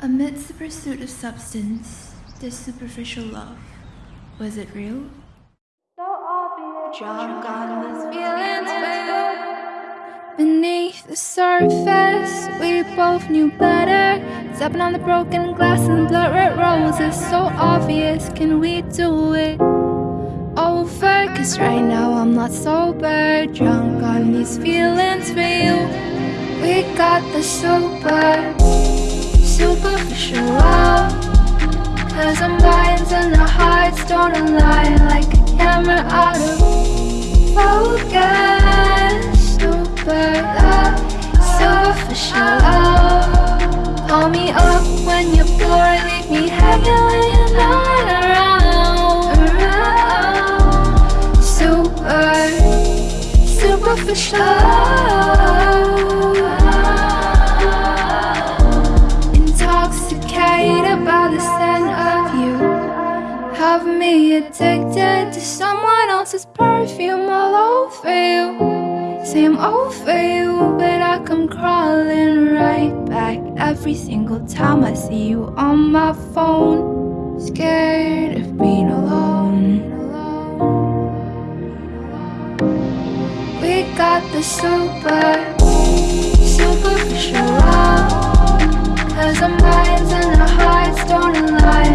Amidst the pursuit of substance, this superficial love, was it real? Drunk on these feelings, babe. Beneath the surface, we both knew better. Stepping on the broken glass and blood red roses, so obvious. Can we do it over? Cause right now I'm not sober. Drunk on these feelings for you. We got the super, superficial. Cause our minds and our hearts don't align like a camera out of focus. Super love, superficial love. Call me up when you're bored, leave me hanging when you're not around. around. Super, superficial love. Addicted to someone else's perfume all over you. Say I'm over you, but I come crawling right back every single time I see you on my phone. Scared of being alone. We got the super, superficial love. Cause our minds and our hearts don't align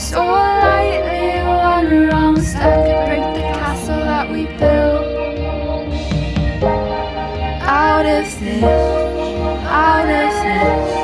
so lightly, one wrong step could break the castle that we built. Honestness, honestness.